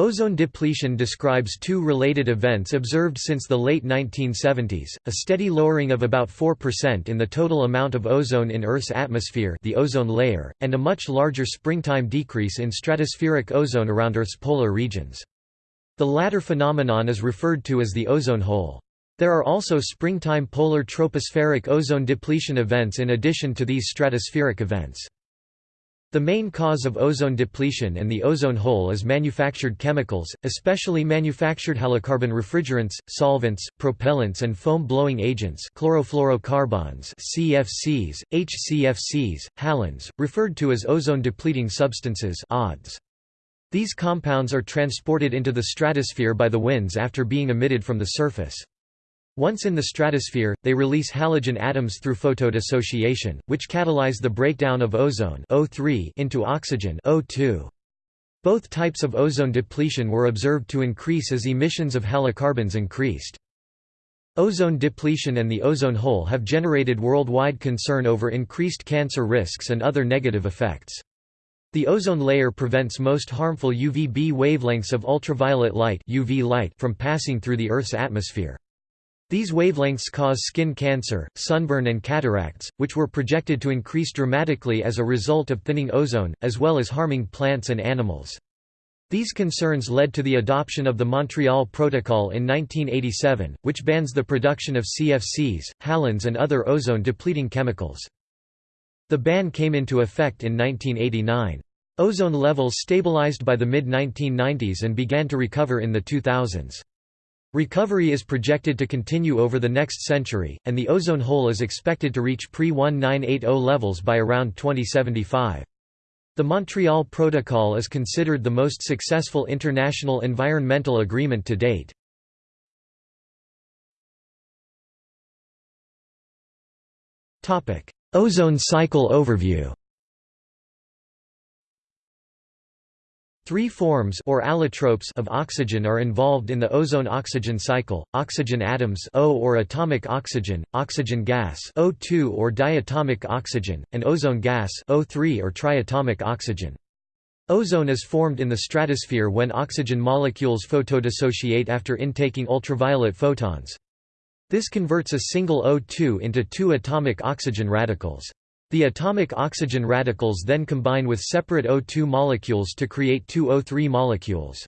Ozone depletion describes two related events observed since the late 1970s, a steady lowering of about 4% in the total amount of ozone in Earth's atmosphere the ozone layer, and a much larger springtime decrease in stratospheric ozone around Earth's polar regions. The latter phenomenon is referred to as the ozone hole. There are also springtime polar tropospheric ozone depletion events in addition to these stratospheric events. The main cause of ozone depletion and the ozone hole is manufactured chemicals, especially manufactured halocarbon refrigerants, solvents, propellants and foam-blowing agents chlorofluorocarbons CFCs, HCFCs, halons, referred to as ozone-depleting substances ODS. These compounds are transported into the stratosphere by the winds after being emitted from the surface. Once in the stratosphere, they release halogen atoms through photodissociation, which catalyze the breakdown of ozone O3 into oxygen O2. Both types of ozone depletion were observed to increase as emissions of halocarbons increased. Ozone depletion and the ozone hole have generated worldwide concern over increased cancer risks and other negative effects. The ozone layer prevents most harmful UVB wavelengths of ultraviolet light, UV light from passing through the Earth's atmosphere. These wavelengths cause skin cancer, sunburn and cataracts, which were projected to increase dramatically as a result of thinning ozone, as well as harming plants and animals. These concerns led to the adoption of the Montreal Protocol in 1987, which bans the production of CFCs, halons and other ozone-depleting chemicals. The ban came into effect in 1989. Ozone levels stabilized by the mid-1990s and began to recover in the 2000s. Recovery is projected to continue over the next century, and the ozone hole is expected to reach pre-1980 levels by around 2075. The Montreal Protocol is considered the most successful international environmental agreement to date. Ozone cycle overview Three forms or allotropes of oxygen are involved in the ozone-oxygen cycle: oxygen atoms O or atomic oxygen, oxygen gas O2 or diatomic oxygen, and ozone gas O3 or triatomic oxygen. Ozone is formed in the stratosphere when oxygen molecules photodissociate after intaking ultraviolet photons. This converts a single O2 into two atomic oxygen radicals. The atomic oxygen radicals then combine with separate O2 molecules to create two O3 molecules.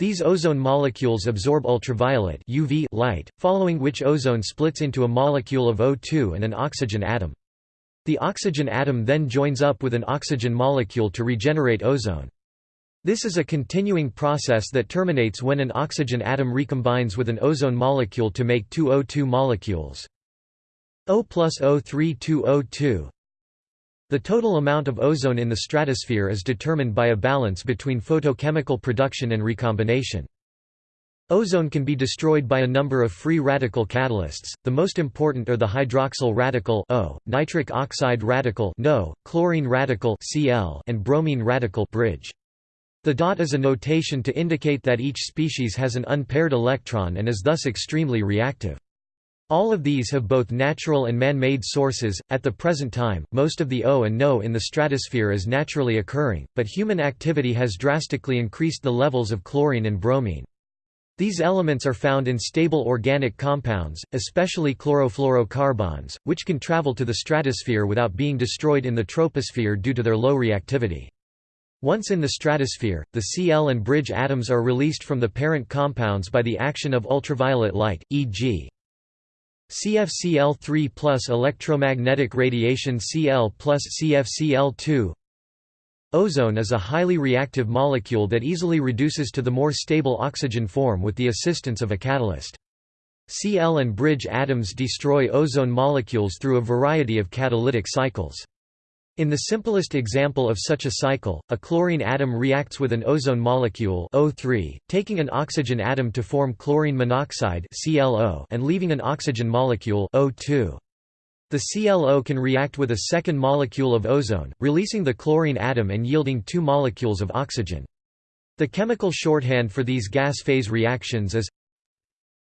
These ozone molecules absorb ultraviolet UV light, following which ozone splits into a molecule of O2 and an oxygen atom. The oxygen atom then joins up with an oxygen molecule to regenerate ozone. This is a continuing process that terminates when an oxygen atom recombines with an ozone molecule to make two O2 molecules. O plus O3 2 O2 the total amount of ozone in the stratosphere is determined by a balance between photochemical production and recombination. Ozone can be destroyed by a number of free radical catalysts, the most important are the hydroxyl radical O, nitric oxide radical NO, chlorine radical Cl, and bromine radical bridge. The dot is a notation to indicate that each species has an unpaired electron and is thus extremely reactive. All of these have both natural and man-made sources. At the present time, most of the O and NO in the stratosphere is naturally occurring, but human activity has drastically increased the levels of chlorine and bromine. These elements are found in stable organic compounds, especially chlorofluorocarbons, which can travel to the stratosphere without being destroyed in the troposphere due to their low reactivity. Once in the stratosphere, the Cl and bridge atoms are released from the parent compounds by the action of ultraviolet light, e.g. CFCl3 plus electromagnetic radiation Cl plus CFCl2 Ozone is a highly reactive molecule that easily reduces to the more stable oxygen form with the assistance of a catalyst. Cl and bridge atoms destroy ozone molecules through a variety of catalytic cycles. In the simplest example of such a cycle, a chlorine atom reacts with an ozone molecule O3, taking an oxygen atom to form chlorine monoxide ClO and leaving an oxygen molecule O2. The ClO can react with a second molecule of ozone, releasing the chlorine atom and yielding two molecules of oxygen. The chemical shorthand for these gas phase reactions is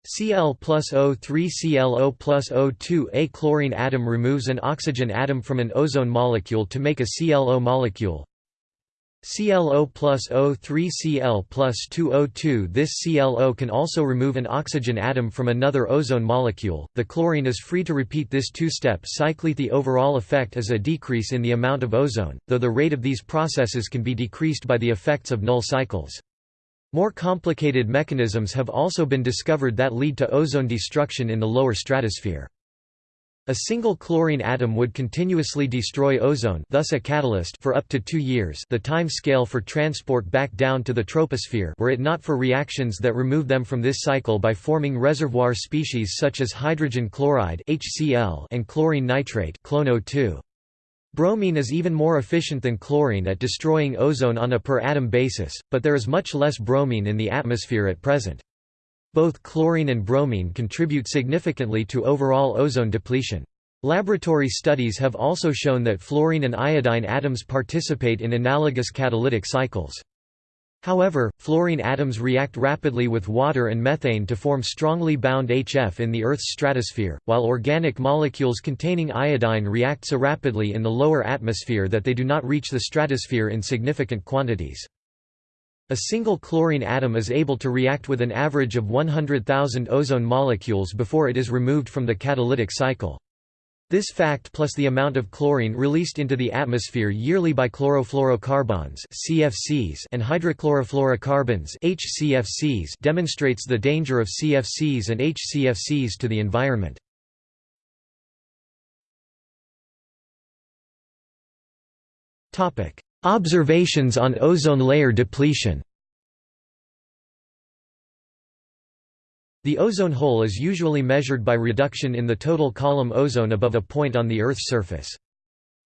Cl plus O3 ClO plus O2 A chlorine atom removes an oxygen atom from an ozone molecule to make a ClO molecule ClO plus O3 Cl plus 2O2 This ClO can also remove an oxygen atom from another ozone molecule. The chlorine is free to repeat this two-step cycle. The overall effect is a decrease in the amount of ozone, though the rate of these processes can be decreased by the effects of null cycles. More complicated mechanisms have also been discovered that lead to ozone destruction in the lower stratosphere. A single chlorine atom would continuously destroy ozone thus a catalyst for up to two years the time scale for transport back down to the troposphere were it not for reactions that remove them from this cycle by forming reservoir species such as hydrogen chloride HCl and chlorine nitrate ClNO2. Bromine is even more efficient than chlorine at destroying ozone on a per-atom basis, but there is much less bromine in the atmosphere at present. Both chlorine and bromine contribute significantly to overall ozone depletion. Laboratory studies have also shown that fluorine and iodine atoms participate in analogous catalytic cycles. However, fluorine atoms react rapidly with water and methane to form strongly bound HF in the Earth's stratosphere, while organic molecules containing iodine react so rapidly in the lower atmosphere that they do not reach the stratosphere in significant quantities. A single chlorine atom is able to react with an average of 100,000 ozone molecules before it is removed from the catalytic cycle. This fact plus the amount of chlorine released into the atmosphere yearly by chlorofluorocarbons (CFCs) and hydrochlorofluorocarbons (HCFCs) demonstrates the danger of CFCs and HCFCs to the environment. Observations on ozone layer depletion The ozone hole is usually measured by reduction in the total column ozone above a point on the Earth's surface.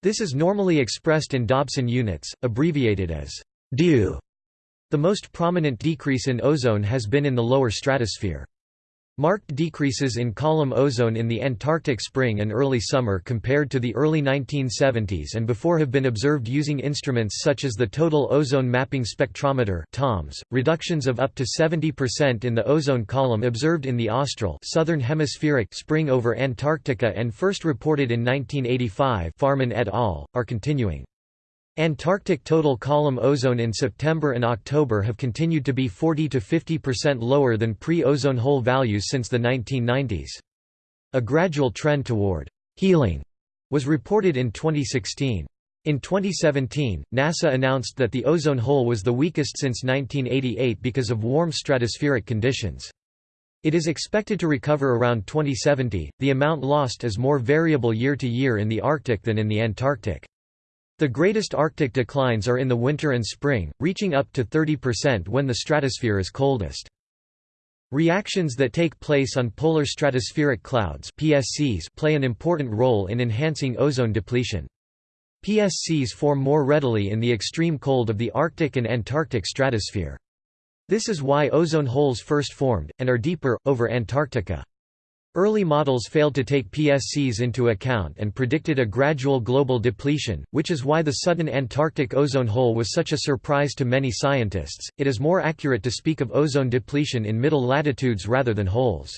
This is normally expressed in Dobson units, abbreviated as DEW. The most prominent decrease in ozone has been in the lower stratosphere. Marked decreases in column ozone in the Antarctic spring and early summer compared to the early 1970s and before have been observed using instruments such as the Total Ozone Mapping Spectrometer (TOMS). Reductions of up to 70% in the ozone column observed in the austral southern hemispheric spring over Antarctica and first reported in 1985 Farman et al. are continuing. Antarctic total column ozone in September and October have continued to be 40 to 50% lower than pre-ozone hole values since the 1990s. A gradual trend toward healing was reported in 2016. In 2017, NASA announced that the ozone hole was the weakest since 1988 because of warm stratospheric conditions. It is expected to recover around 2070. The amount lost is more variable year to year in the Arctic than in the Antarctic. The greatest Arctic declines are in the winter and spring, reaching up to 30% when the stratosphere is coldest. Reactions that take place on polar stratospheric clouds PSCs play an important role in enhancing ozone depletion. PSCs form more readily in the extreme cold of the Arctic and Antarctic stratosphere. This is why ozone holes first formed, and are deeper, over Antarctica. Early models failed to take PSCs into account and predicted a gradual global depletion, which is why the sudden Antarctic ozone hole was such a surprise to many scientists. It is more accurate to speak of ozone depletion in middle latitudes rather than holes.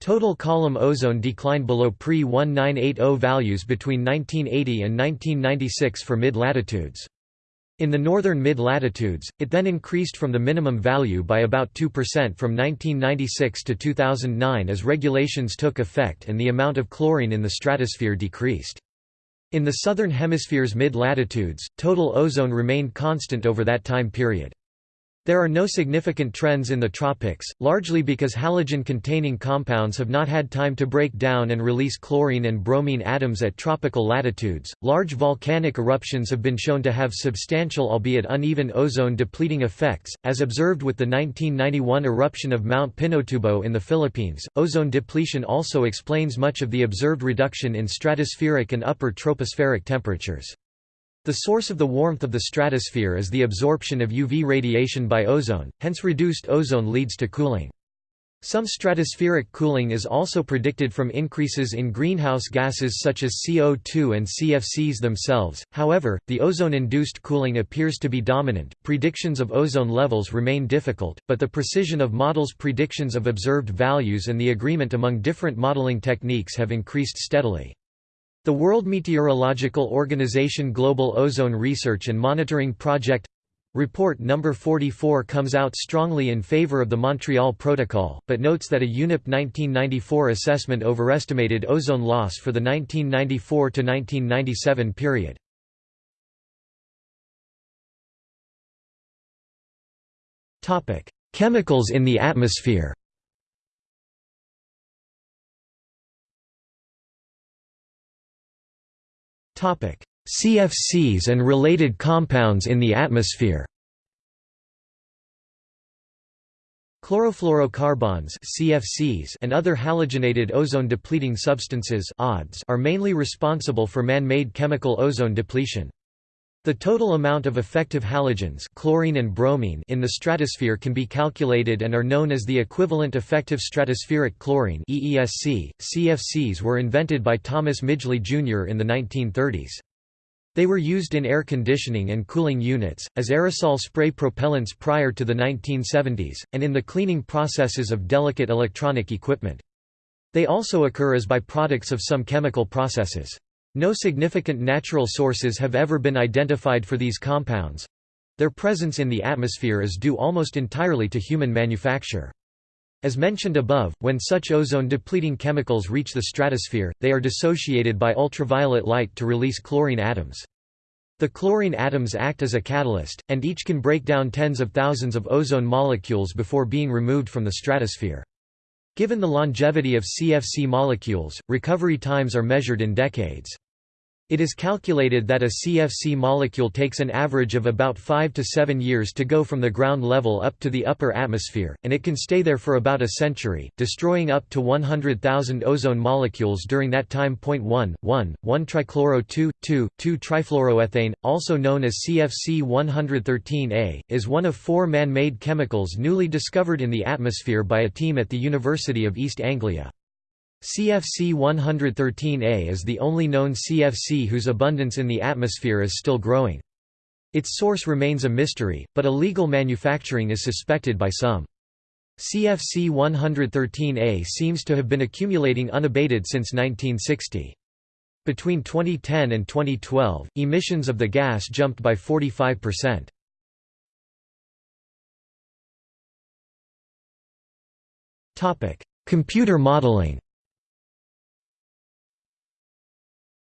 Total column ozone declined below pre-1980 values between 1980 and 1996 for mid-latitudes. In the northern mid-latitudes, it then increased from the minimum value by about 2% from 1996 to 2009 as regulations took effect and the amount of chlorine in the stratosphere decreased. In the southern hemisphere's mid-latitudes, total ozone remained constant over that time period. There are no significant trends in the tropics, largely because halogen-containing compounds have not had time to break down and release chlorine and bromine atoms at tropical latitudes. Large volcanic eruptions have been shown to have substantial albeit uneven ozone depleting effects, as observed with the 1991 eruption of Mount Pinatubo in the Philippines. Ozone depletion also explains much of the observed reduction in stratospheric and upper tropospheric temperatures. The source of the warmth of the stratosphere is the absorption of UV radiation by ozone, hence reduced ozone leads to cooling. Some stratospheric cooling is also predicted from increases in greenhouse gases such as CO2 and CFCs themselves. However, the ozone-induced cooling appears to be dominant. Predictions of ozone levels remain difficult, but the precision of models' predictions of observed values and the agreement among different modeling techniques have increased steadily. The World Meteorological Organization Global Ozone Research and Monitoring Project Report number 44 comes out strongly in favor of the Montreal Protocol, but notes that a UNEP 1994 assessment overestimated ozone loss for the 1994–1997 period. Chemicals in the atmosphere CFCs and related compounds in the atmosphere Chlorofluorocarbons CFCs and other halogenated ozone-depleting substances ODS are mainly responsible for man-made chemical ozone depletion. The total amount of effective halogens chlorine and bromine in the stratosphere can be calculated and are known as the equivalent effective stratospheric chlorine EESC. .CFCs were invented by Thomas Midgley Jr. in the 1930s. They were used in air conditioning and cooling units, as aerosol spray propellants prior to the 1970s, and in the cleaning processes of delicate electronic equipment. They also occur as byproducts of some chemical processes. No significant natural sources have ever been identified for these compounds. Their presence in the atmosphere is due almost entirely to human manufacture. As mentioned above, when such ozone-depleting chemicals reach the stratosphere, they are dissociated by ultraviolet light to release chlorine atoms. The chlorine atoms act as a catalyst, and each can break down tens of thousands of ozone molecules before being removed from the stratosphere. Given the longevity of CFC molecules, recovery times are measured in decades. It is calculated that a CFC molecule takes an average of about 5 to 7 years to go from the ground level up to the upper atmosphere, and it can stay there for about a century, destroying up to 100,000 ozone molecules during that time. 1, 1, 1-trichloro-2, 2, 2-trifluoroethane, also known as CFC 113A, is one of four man-made chemicals newly discovered in the atmosphere by a team at the University of East Anglia. CFC 113A is the only known CFC whose abundance in the atmosphere is still growing. Its source remains a mystery, but illegal manufacturing is suspected by some. CFC 113A seems to have been accumulating unabated since 1960. Between 2010 and 2012, emissions of the gas jumped by 45%. Computer modeling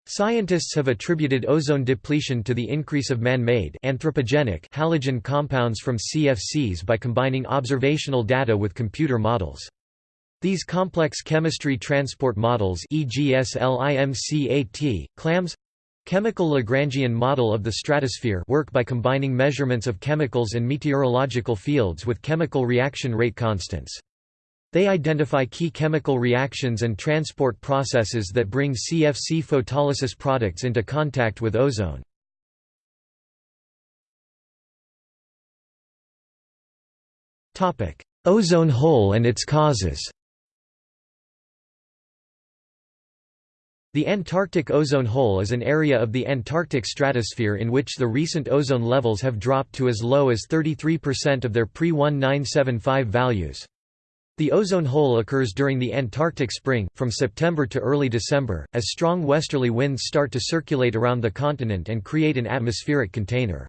Scientists have attributed ozone depletion to the increase of man-made anthropogenic halogen compounds from CFCs by combining observational data with computer models. These complex chemistry transport models e.g. SLIMCAT, CLAMS chemical Lagrangian model of the stratosphere work by combining measurements of chemicals and meteorological fields with chemical reaction rate constants. They identify key chemical reactions and transport processes that bring CFC photolysis products into contact with ozone. Ozone hole and its causes The Antarctic ozone hole is an area of the Antarctic stratosphere in which the recent ozone levels have dropped to as low as 33% of their pre-1975 values. The ozone hole occurs during the Antarctic spring, from September to early December, as strong westerly winds start to circulate around the continent and create an atmospheric container.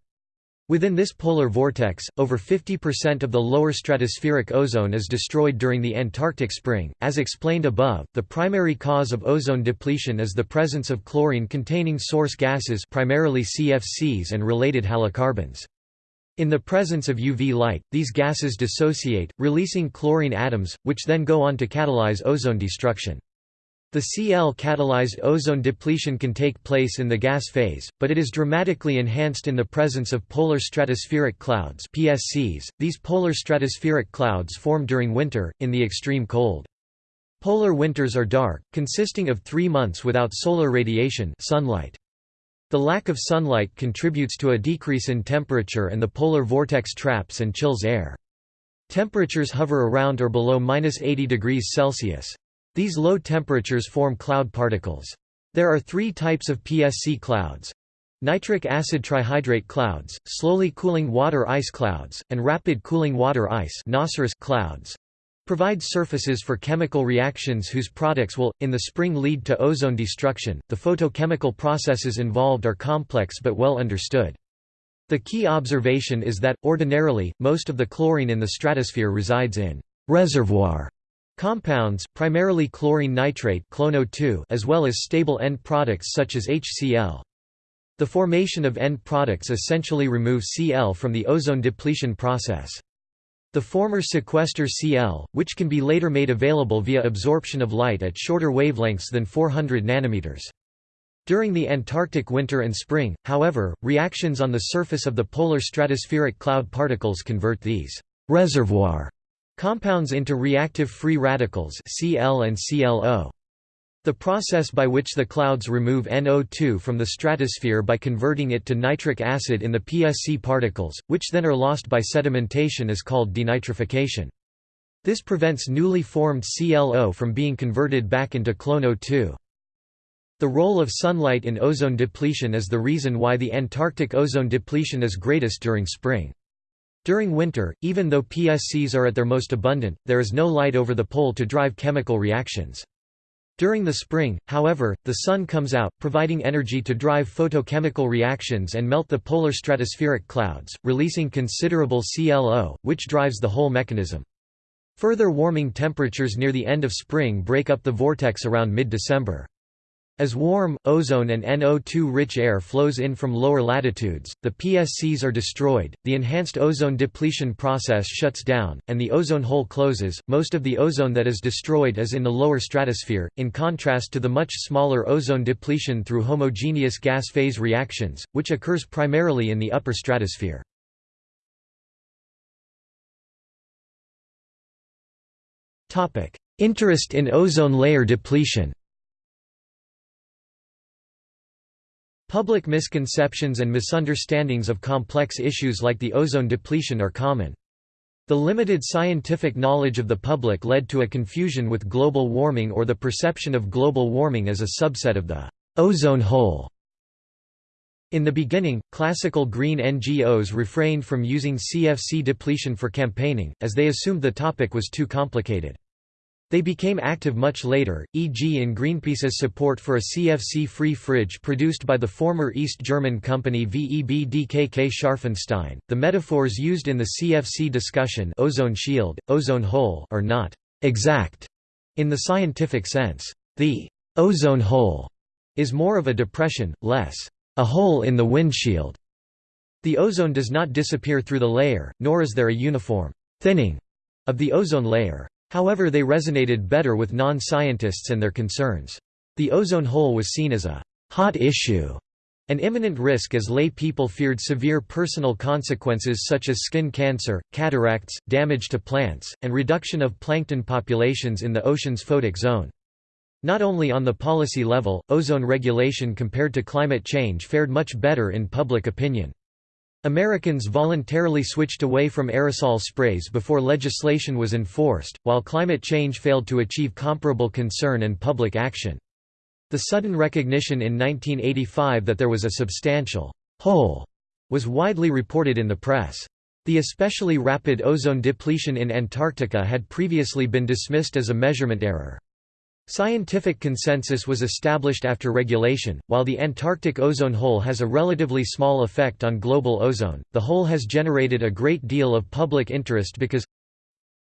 Within this polar vortex, over 50% of the lower stratospheric ozone is destroyed during the Antarctic spring. As explained above, the primary cause of ozone depletion is the presence of chlorine-containing source gases, primarily CFCs and related halocarbons. In the presence of UV light, these gases dissociate, releasing chlorine atoms, which then go on to catalyze ozone destruction. The Cl-catalyzed ozone depletion can take place in the gas phase, but it is dramatically enhanced in the presence of polar stratospheric clouds PSCs. These polar stratospheric clouds form during winter, in the extreme cold. Polar winters are dark, consisting of three months without solar radiation sunlight. The lack of sunlight contributes to a decrease in temperature and the polar vortex traps and chills air. Temperatures hover around or below minus 80 degrees Celsius. These low temperatures form cloud particles. There are three types of PSC clouds. Nitric acid trihydrate clouds, slowly cooling water ice clouds, and rapid cooling water ice clouds. Provides surfaces for chemical reactions whose products will, in the spring lead to ozone destruction. The photochemical processes involved are complex but well understood. The key observation is that, ordinarily, most of the chlorine in the stratosphere resides in reservoir compounds, primarily chlorine nitrate as well as stable end products such as HCl. The formation of end products essentially remove Cl from the ozone depletion process. The former sequester Cl, which can be later made available via absorption of light at shorter wavelengths than 400 nanometers. During the Antarctic winter and spring, however, reactions on the surface of the polar stratospheric cloud particles convert these reservoir compounds into reactive free radicals Cl and ClO. The process by which the clouds remove NO2 from the stratosphere by converting it to nitric acid in the PSC particles, which then are lost by sedimentation is called denitrification. This prevents newly formed ClO from being converted back into ClONO2. The role of sunlight in ozone depletion is the reason why the Antarctic ozone depletion is greatest during spring. During winter, even though PSCs are at their most abundant, there is no light over the pole to drive chemical reactions. During the spring, however, the sun comes out, providing energy to drive photochemical reactions and melt the polar stratospheric clouds, releasing considerable ClO, which drives the whole mechanism. Further warming temperatures near the end of spring break up the vortex around mid-December. As warm, ozone and NO2-rich air flows in from lower latitudes, the PSCs are destroyed, the enhanced ozone depletion process shuts down, and the ozone hole closes. Most of the ozone that is destroyed is in the lower stratosphere, in contrast to the much smaller ozone depletion through homogeneous gas phase reactions, which occurs primarily in the upper stratosphere. Interest in ozone layer depletion Public misconceptions and misunderstandings of complex issues like the ozone depletion are common. The limited scientific knowledge of the public led to a confusion with global warming or the perception of global warming as a subset of the ozone hole. In the beginning, classical green NGOs refrained from using CFC depletion for campaigning, as they assumed the topic was too complicated. They became active much later, e.g. in Greenpeace's support for a CFC-free fridge produced by the former East German company VEB-DKK Scharfenstein. The metaphors used in the CFC discussion ozone shield, ozone hole are not exact in the scientific sense. The ozone hole is more of a depression, less a hole in the windshield. The ozone does not disappear through the layer, nor is there a uniform thinning of the ozone layer. However they resonated better with non-scientists and their concerns. The ozone hole was seen as a «hot issue» an imminent risk as lay people feared severe personal consequences such as skin cancer, cataracts, damage to plants, and reduction of plankton populations in the ocean's photic zone. Not only on the policy level, ozone regulation compared to climate change fared much better in public opinion. Americans voluntarily switched away from aerosol sprays before legislation was enforced, while climate change failed to achieve comparable concern and public action. The sudden recognition in 1985 that there was a substantial hole was widely reported in the press. The especially rapid ozone depletion in Antarctica had previously been dismissed as a measurement error. Scientific consensus was established after regulation. While the Antarctic ozone hole has a relatively small effect on global ozone, the hole has generated a great deal of public interest because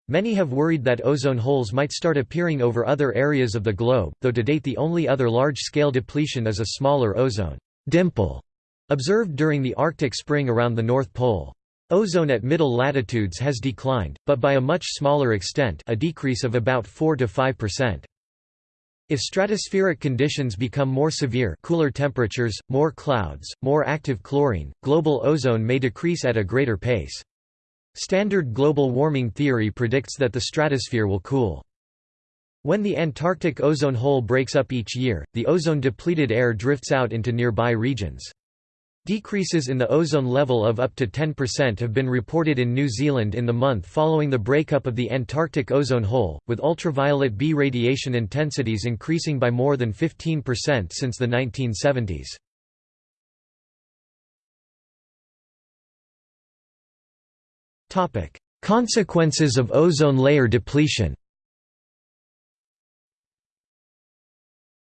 Many have worried that ozone holes might start appearing over other areas of the globe, though to date the only other large-scale depletion is a smaller ozone dimple observed during the Arctic spring around the North Pole. Ozone at middle latitudes has declined, but by a much smaller extent a decrease of about 4 to 5%. If stratospheric conditions become more severe cooler temperatures, more clouds, more active chlorine, global ozone may decrease at a greater pace. Standard global warming theory predicts that the stratosphere will cool. When the Antarctic ozone hole breaks up each year, the ozone-depleted air drifts out into nearby regions. Decreases in the ozone level of up to 10% have been reported in New Zealand in the month following the breakup of the Antarctic ozone hole, with ultraviolet B radiation intensities increasing by more than 15% since the 1970s. Consequences of ozone layer depletion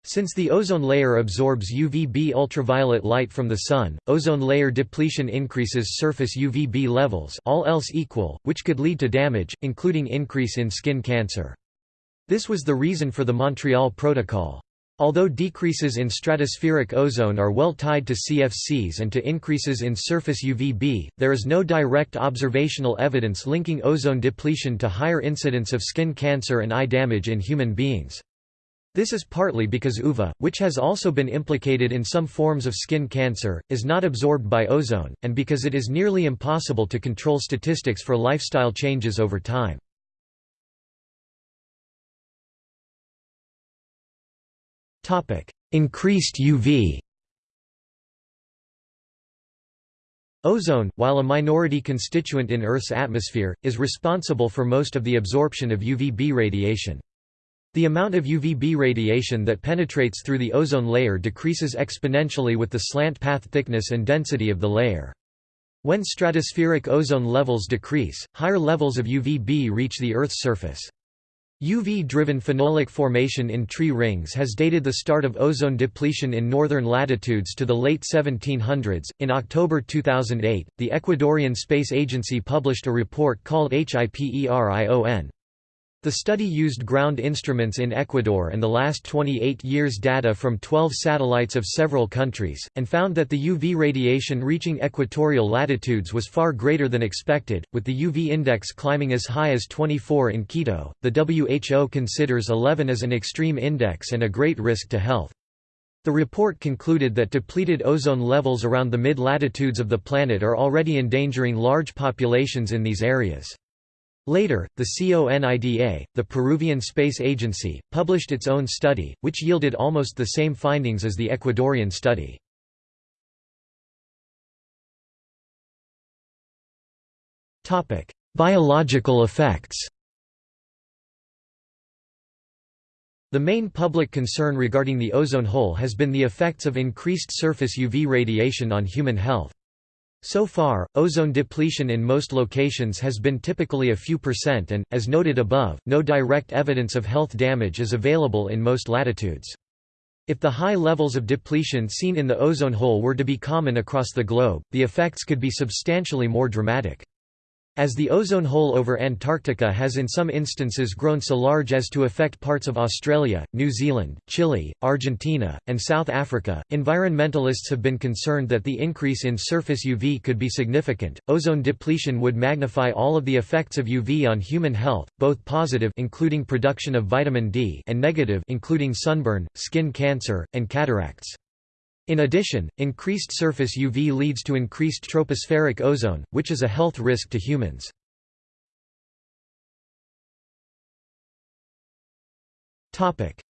Since the ozone layer absorbs UVB ultraviolet light from the Sun, ozone layer depletion increases surface UVB levels all else equal, which could lead to damage, including increase in skin cancer. This was the reason for the Montreal Protocol. Although decreases in stratospheric ozone are well tied to CFCs and to increases in surface UVB, there is no direct observational evidence linking ozone depletion to higher incidence of skin cancer and eye damage in human beings. This is partly because UVA, which has also been implicated in some forms of skin cancer, is not absorbed by ozone, and because it is nearly impossible to control statistics for lifestyle changes over time. Increased UV Ozone, while a minority constituent in Earth's atmosphere, is responsible for most of the absorption of UVB radiation. The amount of UVB radiation that penetrates through the ozone layer decreases exponentially with the slant path thickness and density of the layer. When stratospheric ozone levels decrease, higher levels of UVB reach the Earth's surface. UV-driven phenolic formation in tree rings has dated the start of ozone depletion in northern latitudes to the late 1700s. In October 2008, the Ecuadorian Space Agency published a report called HIPERION, the study used ground instruments in Ecuador and the last 28 years data from 12 satellites of several countries, and found that the UV radiation reaching equatorial latitudes was far greater than expected, with the UV index climbing as high as 24 in Quito. The WHO considers 11 as an extreme index and a great risk to health. The report concluded that depleted ozone levels around the mid-latitudes of the planet are already endangering large populations in these areas. Later, the CONIDA, the Peruvian Space Agency, published its own study, which yielded almost the same findings as the Ecuadorian study. Biological effects The main public concern regarding the ozone hole has been the effects of increased surface UV radiation on human health. So far, ozone depletion in most locations has been typically a few percent and, as noted above, no direct evidence of health damage is available in most latitudes. If the high levels of depletion seen in the ozone hole were to be common across the globe, the effects could be substantially more dramatic. As the ozone hole over Antarctica has in some instances grown so large as to affect parts of Australia, New Zealand, Chile, Argentina, and South Africa, environmentalists have been concerned that the increase in surface UV could be significant. Ozone depletion would magnify all of the effects of UV on human health, both positive including production of vitamin D and negative including sunburn, skin cancer, and cataracts. In addition, increased surface UV leads to increased tropospheric ozone, which is a health risk to humans.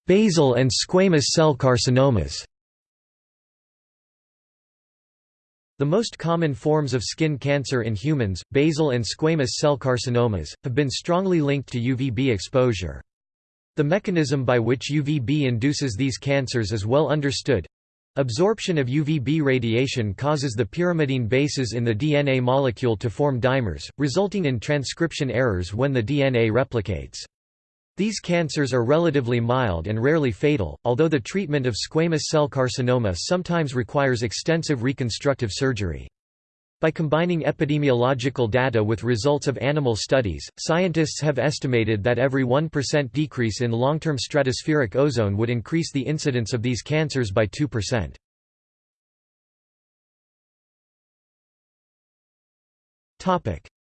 Basal and squamous cell carcinomas The most common forms of skin cancer in humans, basal and squamous cell carcinomas, have been strongly linked to UVB exposure. The mechanism by which UVB induces these cancers is well understood, Absorption of UVB radiation causes the pyrimidine bases in the DNA molecule to form dimers, resulting in transcription errors when the DNA replicates. These cancers are relatively mild and rarely fatal, although the treatment of squamous cell carcinoma sometimes requires extensive reconstructive surgery. By combining epidemiological data with results of animal studies, scientists have estimated that every 1% decrease in long-term stratospheric ozone would increase the incidence of these cancers by 2%.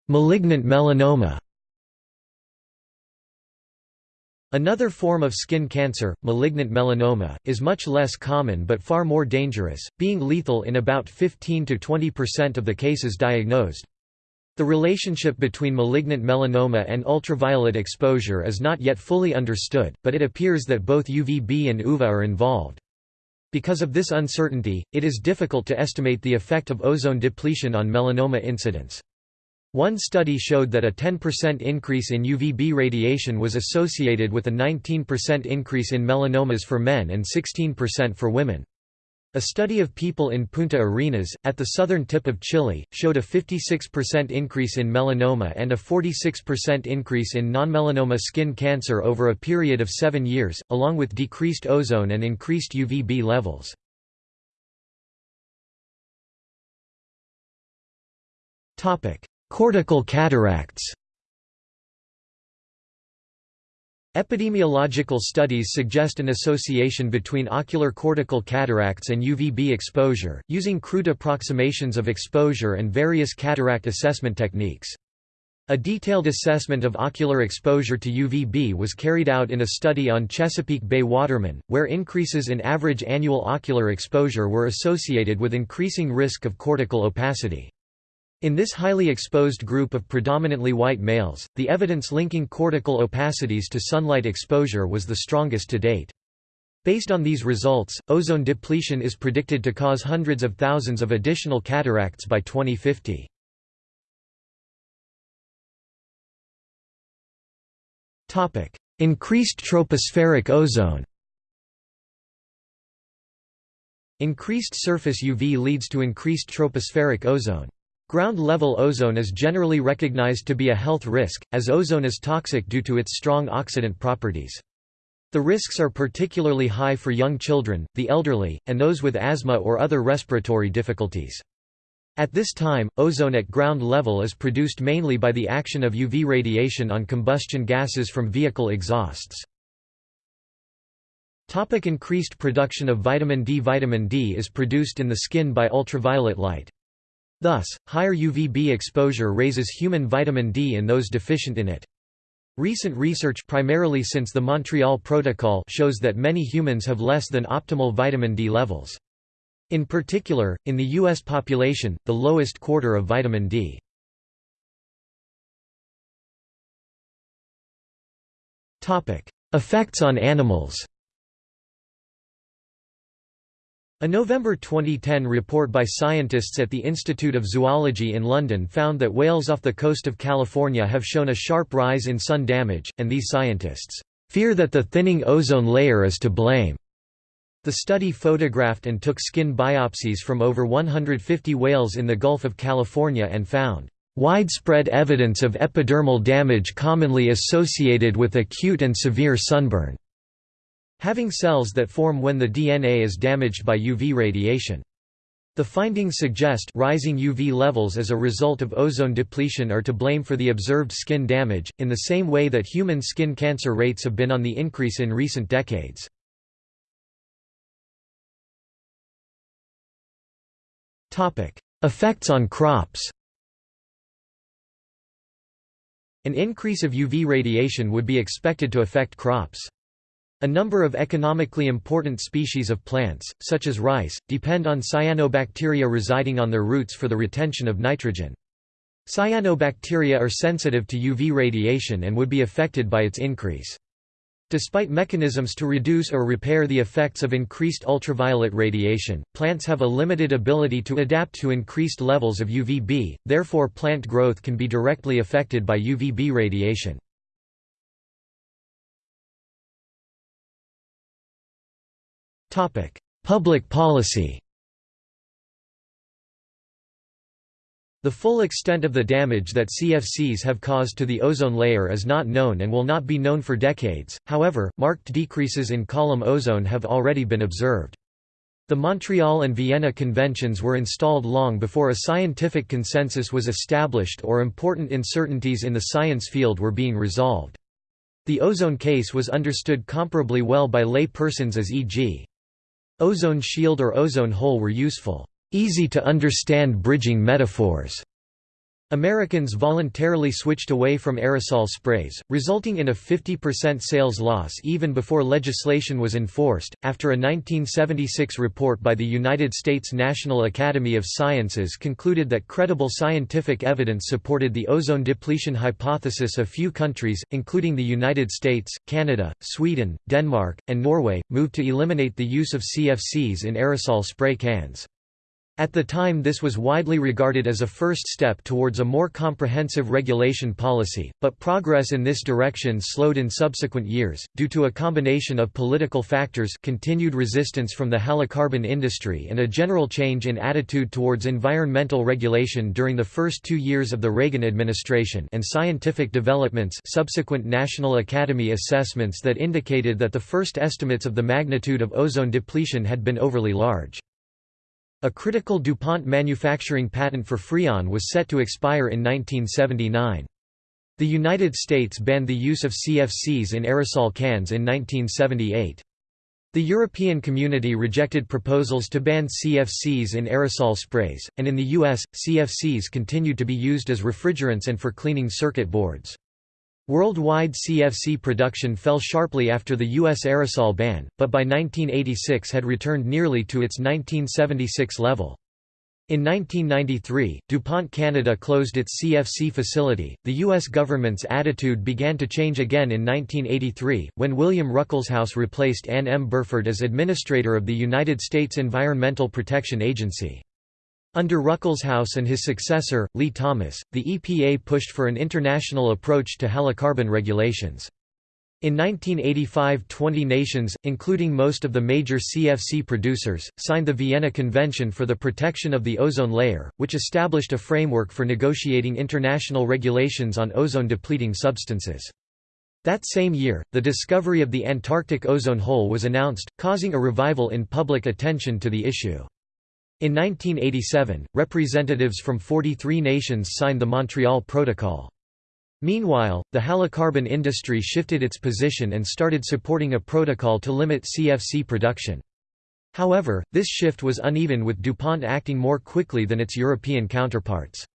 Malignant melanoma Another form of skin cancer, malignant melanoma, is much less common but far more dangerous, being lethal in about 15–20% of the cases diagnosed. The relationship between malignant melanoma and ultraviolet exposure is not yet fully understood, but it appears that both UVB and UVA are involved. Because of this uncertainty, it is difficult to estimate the effect of ozone depletion on melanoma incidence. One study showed that a 10% increase in UVB radiation was associated with a 19% increase in melanomas for men and 16% for women. A study of people in Punta Arenas, at the southern tip of Chile, showed a 56% increase in melanoma and a 46% increase in non-melanoma skin cancer over a period of seven years, along with decreased ozone and increased UVB levels. Cortical cataracts Epidemiological studies suggest an association between ocular cortical cataracts and UVB exposure, using crude approximations of exposure and various cataract assessment techniques. A detailed assessment of ocular exposure to UVB was carried out in a study on Chesapeake Bay watermen, where increases in average annual ocular exposure were associated with increasing risk of cortical opacity. In this highly exposed group of predominantly white males, the evidence linking cortical opacities to sunlight exposure was the strongest to date. Based on these results, ozone depletion is predicted to cause hundreds of thousands of additional cataracts by 2050. Topic: Increased tropospheric ozone Increased surface UV leads to increased tropospheric ozone. Ground-level ozone is generally recognized to be a health risk, as ozone is toxic due to its strong oxidant properties. The risks are particularly high for young children, the elderly, and those with asthma or other respiratory difficulties. At this time, ozone at ground level is produced mainly by the action of UV radiation on combustion gases from vehicle exhausts. Topic increased production of vitamin D Vitamin D is produced in the skin by ultraviolet light. Thus, higher UVB exposure raises human vitamin D in those deficient in it. Recent research primarily since the Montreal Protocol shows that many humans have less than optimal vitamin D levels. In particular, in the U.S. population, the lowest quarter of vitamin D. Effects on animals a November 2010 report by scientists at the Institute of Zoology in London found that whales off the coast of California have shown a sharp rise in sun damage, and these scientists fear that the thinning ozone layer is to blame. The study photographed and took skin biopsies from over 150 whales in the Gulf of California and found widespread evidence of epidermal damage commonly associated with acute and severe sunburn having cells that form when the DNA is damaged by UV radiation. The findings suggest rising UV levels as a result of ozone depletion are to blame for the observed skin damage, in the same way that human skin cancer rates have been on the increase in recent decades. Effects on crops An increase of UV radiation would be expected to affect crops. A number of economically important species of plants, such as rice, depend on cyanobacteria residing on their roots for the retention of nitrogen. Cyanobacteria are sensitive to UV radiation and would be affected by its increase. Despite mechanisms to reduce or repair the effects of increased ultraviolet radiation, plants have a limited ability to adapt to increased levels of UVB, therefore plant growth can be directly affected by UVB radiation. Public policy The full extent of the damage that CFCs have caused to the ozone layer is not known and will not be known for decades, however, marked decreases in column ozone have already been observed. The Montreal and Vienna conventions were installed long before a scientific consensus was established or important uncertainties in the science field were being resolved. The ozone case was understood comparably well by lay persons as e.g. Ozone shield or ozone hole were useful, easy-to-understand bridging metaphors. Americans voluntarily switched away from aerosol sprays, resulting in a 50% sales loss even before legislation was enforced. After a 1976 report by the United States National Academy of Sciences concluded that credible scientific evidence supported the ozone depletion hypothesis, a few countries, including the United States, Canada, Sweden, Denmark, and Norway, moved to eliminate the use of CFCs in aerosol spray cans. At the time this was widely regarded as a first step towards a more comprehensive regulation policy, but progress in this direction slowed in subsequent years, due to a combination of political factors continued resistance from the halocarbon industry and a general change in attitude towards environmental regulation during the first two years of the Reagan administration and scientific developments subsequent National Academy assessments that indicated that the first estimates of the magnitude of ozone depletion had been overly large. A critical DuPont manufacturing patent for Freon was set to expire in 1979. The United States banned the use of CFCs in aerosol cans in 1978. The European community rejected proposals to ban CFCs in aerosol sprays, and in the US, CFCs continued to be used as refrigerants and for cleaning circuit boards. Worldwide CFC production fell sharply after the U.S. aerosol ban, but by 1986 had returned nearly to its 1976 level. In 1993, DuPont Canada closed its CFC facility. The U.S. government's attitude began to change again in 1983, when William Ruckelshaus replaced Anne M. Burford as administrator of the United States Environmental Protection Agency. Under Ruckelshaus and his successor, Lee Thomas, the EPA pushed for an international approach to halocarbon regulations. In 1985 20 nations, including most of the major CFC producers, signed the Vienna Convention for the Protection of the Ozone Layer, which established a framework for negotiating international regulations on ozone-depleting substances. That same year, the discovery of the Antarctic ozone hole was announced, causing a revival in public attention to the issue. In 1987, representatives from 43 nations signed the Montreal Protocol. Meanwhile, the halocarbon industry shifted its position and started supporting a protocol to limit CFC production. However, this shift was uneven with DuPont acting more quickly than its European counterparts.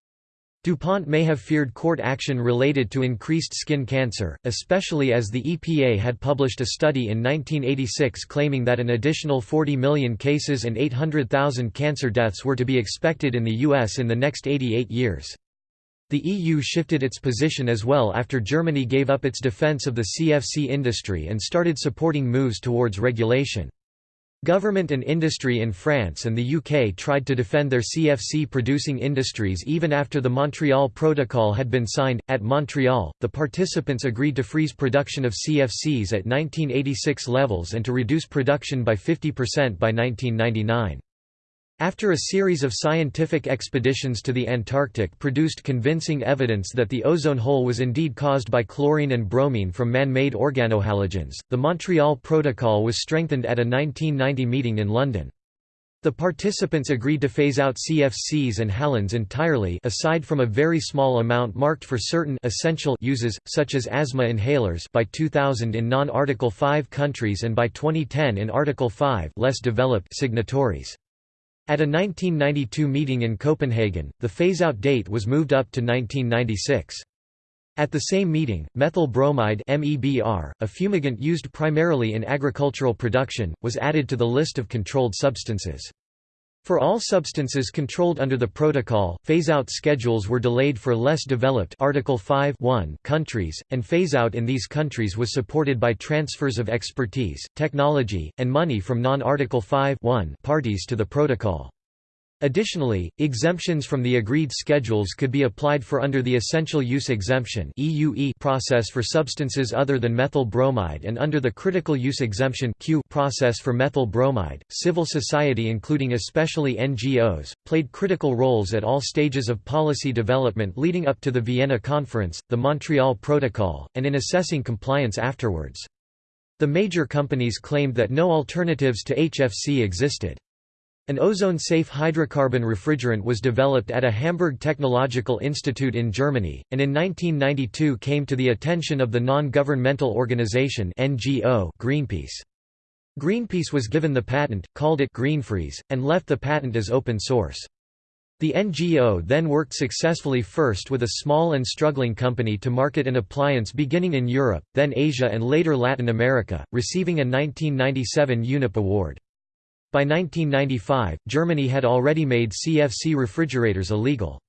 DuPont may have feared court action related to increased skin cancer, especially as the EPA had published a study in 1986 claiming that an additional 40 million cases and 800,000 cancer deaths were to be expected in the U.S. in the next 88 years. The EU shifted its position as well after Germany gave up its defense of the CFC industry and started supporting moves towards regulation. Government and industry in France and the UK tried to defend their CFC producing industries even after the Montreal Protocol had been signed. At Montreal, the participants agreed to freeze production of CFCs at 1986 levels and to reduce production by 50% by 1999. After a series of scientific expeditions to the Antarctic produced convincing evidence that the ozone hole was indeed caused by chlorine and bromine from man-made organohalogens, the Montreal Protocol was strengthened at a 1990 meeting in London. The participants agreed to phase out CFCs and halons entirely aside from a very small amount marked for certain essential uses, such as asthma inhalers by 2000 in non-Article 5 countries and by 2010 in Article 5 less developed signatories. At a 1992 meeting in Copenhagen, the phase-out date was moved up to 1996. At the same meeting, methyl bromide a fumigant used primarily in agricultural production, was added to the list of controlled substances. For all substances controlled under the protocol, phase-out schedules were delayed for less developed Article 5 countries, and phase-out in these countries was supported by transfers of expertise, technology, and money from non-Article 5 parties to the protocol. Additionally, exemptions from the agreed schedules could be applied for under the Essential Use Exemption process for substances other than methyl bromide and under the Critical Use Exemption process for methyl bromide. Civil society including especially NGOs, played critical roles at all stages of policy development leading up to the Vienna Conference, the Montreal Protocol, and in assessing compliance afterwards. The major companies claimed that no alternatives to HFC existed. An ozone-safe hydrocarbon refrigerant was developed at a Hamburg Technological Institute in Germany, and in 1992 came to the attention of the non-governmental organization NGO Greenpeace. Greenpeace was given the patent, called it Greenfreeze, and left the patent as open source. The NGO then worked successfully first with a small and struggling company to market an appliance beginning in Europe, then Asia and later Latin America, receiving a 1997 UNEP award. By 1995, Germany had already made CFC refrigerators illegal.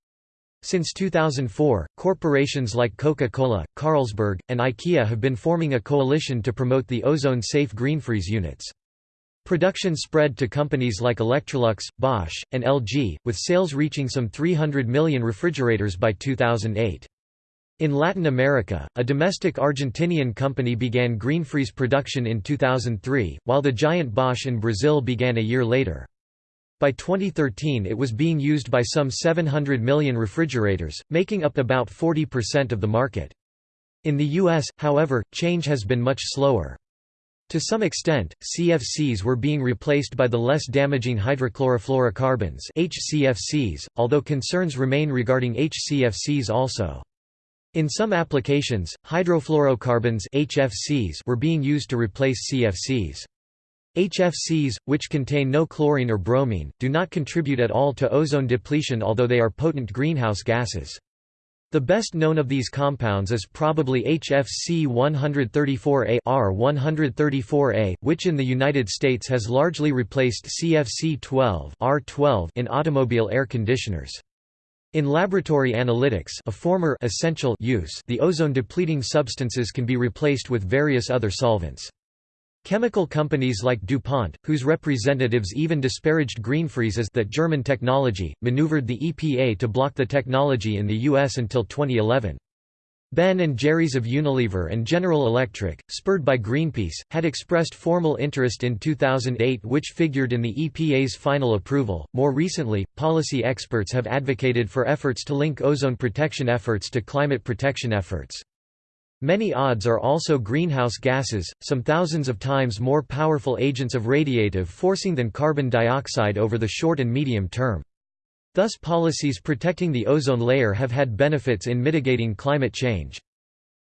Since 2004, corporations like Coca-Cola, Carlsberg, and IKEA have been forming a coalition to promote the ozone-safe greenfreeze units. Production spread to companies like Electrolux, Bosch, and LG, with sales reaching some 300 million refrigerators by 2008. In Latin America, a domestic Argentinian company began Greenfreeze production in 2003, while the giant Bosch in Brazil began a year later. By 2013 it was being used by some 700 million refrigerators, making up about 40% of the market. In the US, however, change has been much slower. To some extent, CFCs were being replaced by the less damaging hydrochlorofluorocarbons HCFCs, although concerns remain regarding HCFCs also. In some applications, hydrofluorocarbons HFCs were being used to replace CFCs. HFCs, which contain no chlorine or bromine, do not contribute at all to ozone depletion although they are potent greenhouse gases. The best known of these compounds is probably HFC 134A R134A, which in the United States has largely replaced CFC 12 R12 in automobile air conditioners. In laboratory analytics a former essential use the ozone-depleting substances can be replaced with various other solvents. Chemical companies like DuPont, whose representatives even disparaged Greenfreeze as that German technology, maneuvered the EPA to block the technology in the U.S. until 2011. Ben and Jerry's of Unilever and General Electric, spurred by Greenpeace, had expressed formal interest in 2008 which figured in the EPA's final approval. More recently, policy experts have advocated for efforts to link ozone protection efforts to climate protection efforts. Many ODS are also greenhouse gases, some thousands of times more powerful agents of radiative forcing than carbon dioxide over the short and medium term. Thus policies protecting the ozone layer have had benefits in mitigating climate change.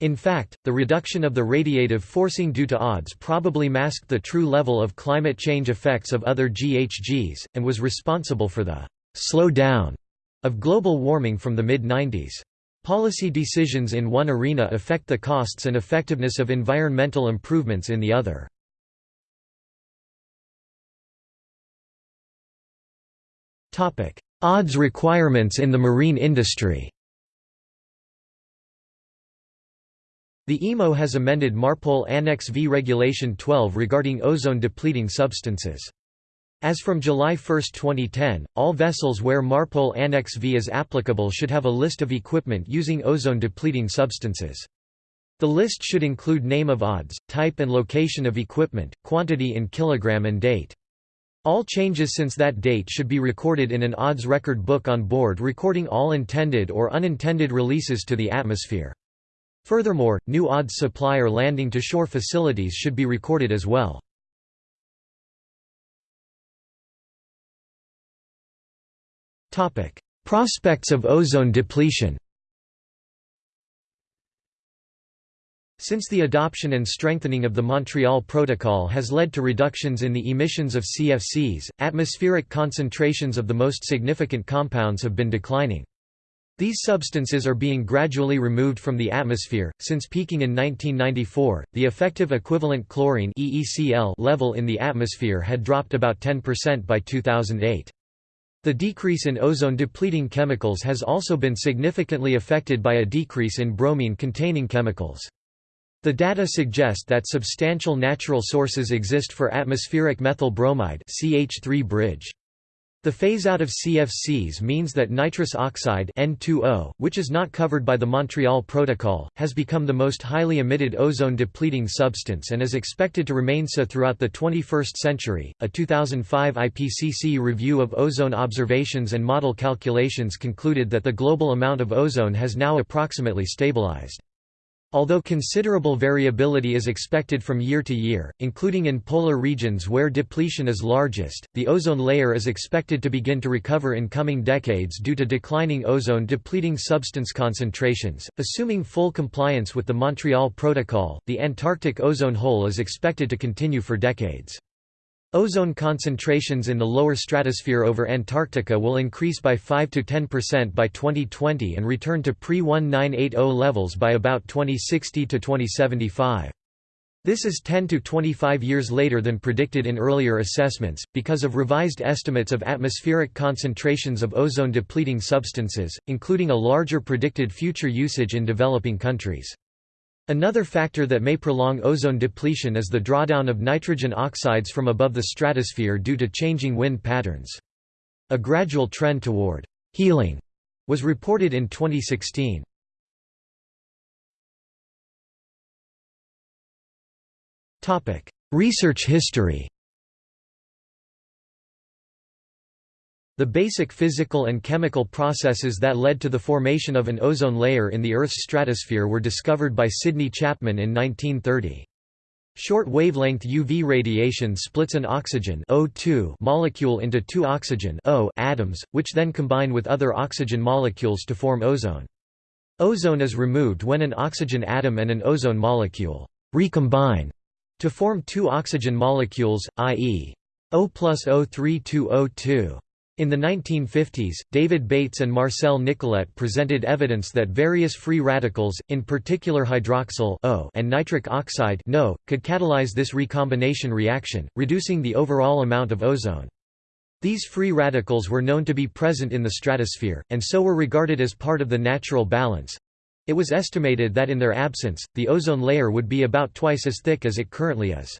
In fact, the reduction of the radiative forcing due to ODS probably masked the true level of climate change effects of other GHGs, and was responsible for the «slow down» of global warming from the mid-90s. Policy decisions in one arena affect the costs and effectiveness of environmental improvements in the other. Topic: ODS requirements in the marine industry The IMO has amended MARPOL Annex V Regulation 12 regarding ozone-depleting substances. As from July 1, 2010, all vessels where MARPOL Annex V is applicable should have a list of equipment using ozone-depleting substances. The list should include name of ODS, type and location of equipment, quantity in kilogram and date. All changes since that date should be recorded in an ODS record book on board recording all intended or unintended releases to the atmosphere. Furthermore, new ODS supply or landing to shore facilities should be recorded as well. Prospects of ozone depletion Since the adoption and strengthening of the Montreal Protocol has led to reductions in the emissions of CFCs, atmospheric concentrations of the most significant compounds have been declining. These substances are being gradually removed from the atmosphere. Since peaking in 1994, the effective equivalent chlorine (EECl) level in the atmosphere had dropped about 10% by 2008. The decrease in ozone-depleting chemicals has also been significantly affected by a decrease in bromine-containing chemicals. The data suggest that substantial natural sources exist for atmospheric methyl bromide CH3 bridge. The phase-out of CFCs means that nitrous oxide N2O, which is not covered by the Montreal Protocol, has become the most highly emitted ozone-depleting substance and is expected to remain so throughout the 21st century. A 2005 IPCC review of ozone observations and model calculations concluded that the global amount of ozone has now approximately stabilized. Although considerable variability is expected from year to year, including in polar regions where depletion is largest, the ozone layer is expected to begin to recover in coming decades due to declining ozone-depleting substance concentrations. Assuming full compliance with the Montreal Protocol, the Antarctic ozone hole is expected to continue for decades. Ozone concentrations in the lower stratosphere over Antarctica will increase by 5–10% by 2020 and return to pre-1980 levels by about 2060 to 2075. This is 10 to 25 years later than predicted in earlier assessments, because of revised estimates of atmospheric concentrations of ozone-depleting substances, including a larger predicted future usage in developing countries. Another factor that may prolong ozone depletion is the drawdown of nitrogen oxides from above the stratosphere due to changing wind patterns. A gradual trend toward healing was reported in 2016. Research history The basic physical and chemical processes that led to the formation of an ozone layer in the Earth's stratosphere were discovered by Sidney Chapman in 1930. Short-wavelength UV radiation splits an oxygen O2 molecule into two oxygen O atoms, which then combine with other oxygen molecules to form ozone. Ozone is removed when an oxygen atom and an ozone molecule recombine to form two oxygen molecules, i.e. O plus O3 to O2. In the 1950s, David Bates and Marcel Nicolet presented evidence that various free radicals, in particular hydroxyl o and nitric oxide NO, could catalyze this recombination reaction, reducing the overall amount of ozone. These free radicals were known to be present in the stratosphere, and so were regarded as part of the natural balance. It was estimated that in their absence, the ozone layer would be about twice as thick as it currently is.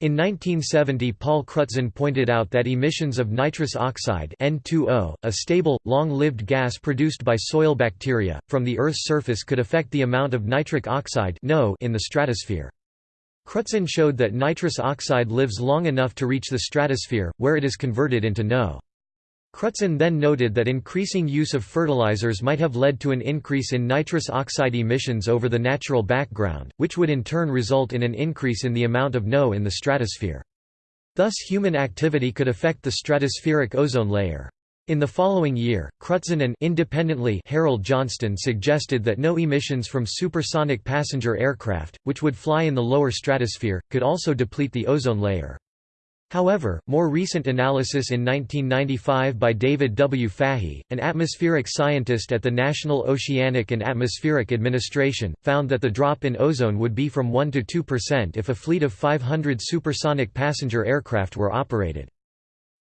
In 1970 Paul Crutzen pointed out that emissions of nitrous oxide N2O, a stable, long-lived gas produced by soil bacteria, from the Earth's surface could affect the amount of nitric oxide NO in the stratosphere. Crutzen showed that nitrous oxide lives long enough to reach the stratosphere, where it is converted into NO. Crutzen then noted that increasing use of fertilizers might have led to an increase in nitrous oxide emissions over the natural background, which would in turn result in an increase in the amount of NO in the stratosphere. Thus human activity could affect the stratospheric ozone layer. In the following year, Crutzen and independently Harold Johnston suggested that NO emissions from supersonic passenger aircraft, which would fly in the lower stratosphere, could also deplete the ozone layer. However, more recent analysis in 1995 by David W. Fahey, an atmospheric scientist at the National Oceanic and Atmospheric Administration, found that the drop in ozone would be from 1 to 2% if a fleet of 500 supersonic passenger aircraft were operated.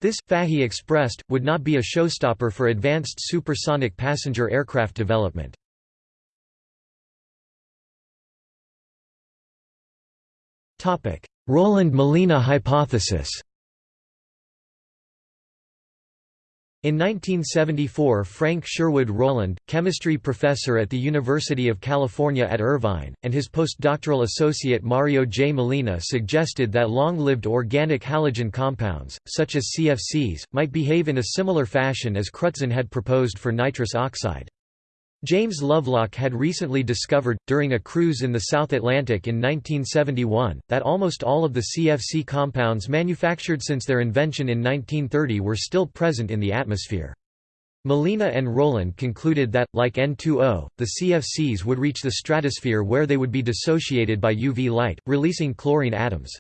This, Fahey expressed, would not be a showstopper for advanced supersonic passenger aircraft development. Rowland–Molina hypothesis In 1974 Frank Sherwood Rowland, chemistry professor at the University of California at Irvine, and his postdoctoral associate Mario J. Molina suggested that long-lived organic halogen compounds, such as CFCs, might behave in a similar fashion as Crutzen had proposed for nitrous oxide. James Lovelock had recently discovered, during a cruise in the South Atlantic in 1971, that almost all of the CFC compounds manufactured since their invention in 1930 were still present in the atmosphere. Molina and Rowland concluded that, like N2O, the CFCs would reach the stratosphere where they would be dissociated by UV light, releasing chlorine atoms.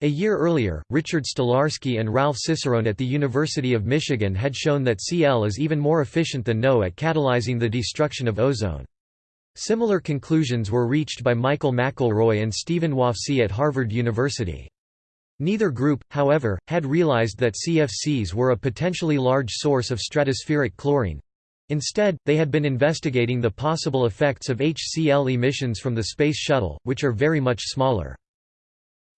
A year earlier, Richard Stolarski and Ralph Cicerone at the University of Michigan had shown that Cl is even more efficient than NO at catalyzing the destruction of ozone. Similar conclusions were reached by Michael McElroy and Stephen Wofsy at Harvard University. Neither group, however, had realized that CFCs were a potentially large source of stratospheric chlorine. Instead, they had been investigating the possible effects of HCl emissions from the Space Shuttle, which are very much smaller.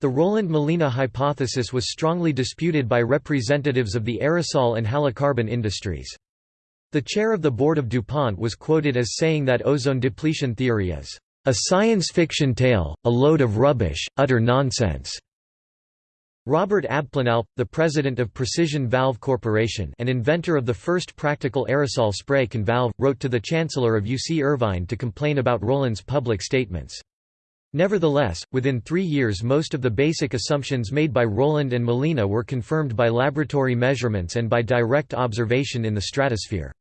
The Rowland-Molina hypothesis was strongly disputed by representatives of the aerosol and halocarbon industries. The chair of the board of DuPont was quoted as saying that ozone depletion theory is a science fiction tale, a load of rubbish, utter nonsense. Robert Abplanalp, the president of Precision Valve Corporation and inventor of the first practical aerosol spray can valve, wrote to the chancellor of UC Irvine to complain about Rowland's public statements. Nevertheless, within three years most of the basic assumptions made by Rowland and Molina were confirmed by laboratory measurements and by direct observation in the stratosphere.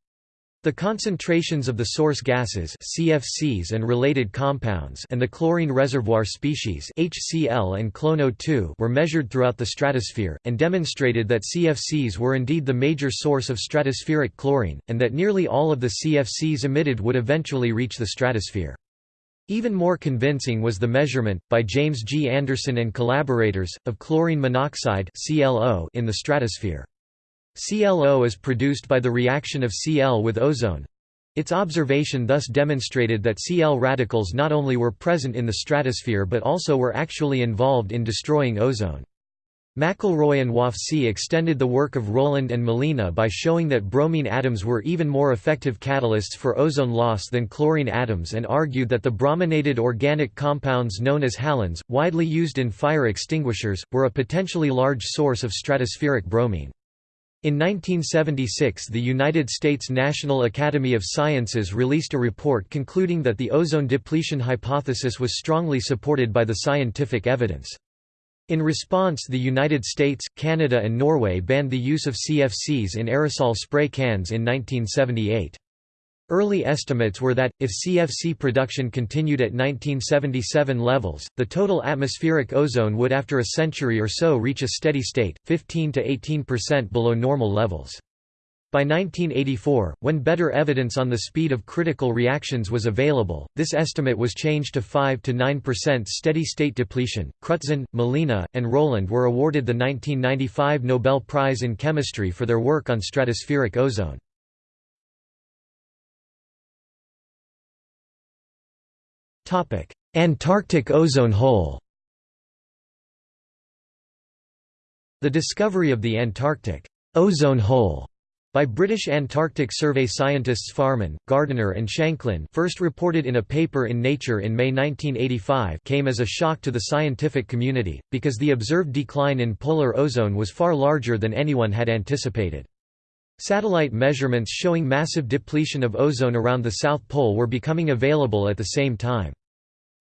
The concentrations of the source gases CFCs and related compounds and the chlorine reservoir species HCl and ClONO2 were measured throughout the stratosphere, and demonstrated that CFCs were indeed the major source of stratospheric chlorine, and that nearly all of the CFCs emitted would eventually reach the stratosphere. Even more convincing was the measurement, by James G. Anderson and collaborators, of chlorine monoxide in the stratosphere. ClO is produced by the reaction of Cl with ozone. Its observation thus demonstrated that Cl radicals not only were present in the stratosphere but also were actually involved in destroying ozone. McElroy and Wofsy extended the work of Rowland and Molina by showing that bromine atoms were even more effective catalysts for ozone loss than chlorine atoms and argued that the brominated organic compounds known as halogens, widely used in fire extinguishers, were a potentially large source of stratospheric bromine. In 1976 the United States National Academy of Sciences released a report concluding that the ozone depletion hypothesis was strongly supported by the scientific evidence. In response the United States, Canada and Norway banned the use of CFCs in aerosol spray cans in 1978. Early estimates were that, if CFC production continued at 1977 levels, the total atmospheric ozone would after a century or so reach a steady state, 15 to 18% below normal levels. By 1984, when better evidence on the speed of critical reactions was available, this estimate was changed to 5 to 9% steady state depletion. Crutzen, Molina, and Rowland were awarded the 1995 Nobel Prize in Chemistry for their work on stratospheric ozone. Topic: Antarctic ozone hole. The discovery of the Antarctic ozone hole by British Antarctic Survey scientists Farman, Gardiner and Shanklin first reported in a paper in Nature in May 1985 came as a shock to the scientific community, because the observed decline in polar ozone was far larger than anyone had anticipated. Satellite measurements showing massive depletion of ozone around the South Pole were becoming available at the same time.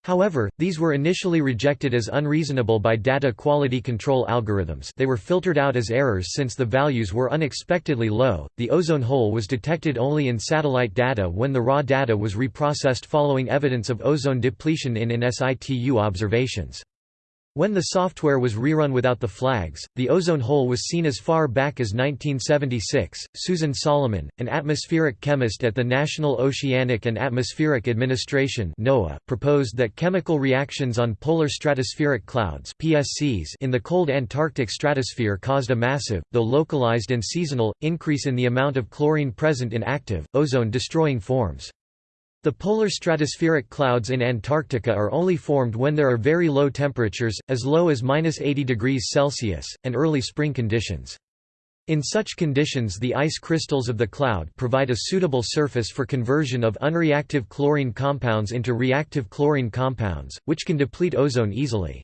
However, these were initially rejected as unreasonable by data quality control algorithms. They were filtered out as errors since the values were unexpectedly low. The ozone hole was detected only in satellite data when the raw data was reprocessed following evidence of ozone depletion in in situ observations. When the software was rerun without the flags, the ozone hole was seen as far back as 1976. Susan Solomon, an atmospheric chemist at the National Oceanic and Atmospheric Administration (NOAA), proposed that chemical reactions on polar stratospheric clouds (PSCs) in the cold Antarctic stratosphere caused a massive, though localized and seasonal, increase in the amount of chlorine present in active, ozone-destroying forms. The polar stratospheric clouds in Antarctica are only formed when there are very low temperatures, as low as minus 80 degrees Celsius, and early spring conditions. In such conditions the ice crystals of the cloud provide a suitable surface for conversion of unreactive chlorine compounds into reactive chlorine compounds, which can deplete ozone easily.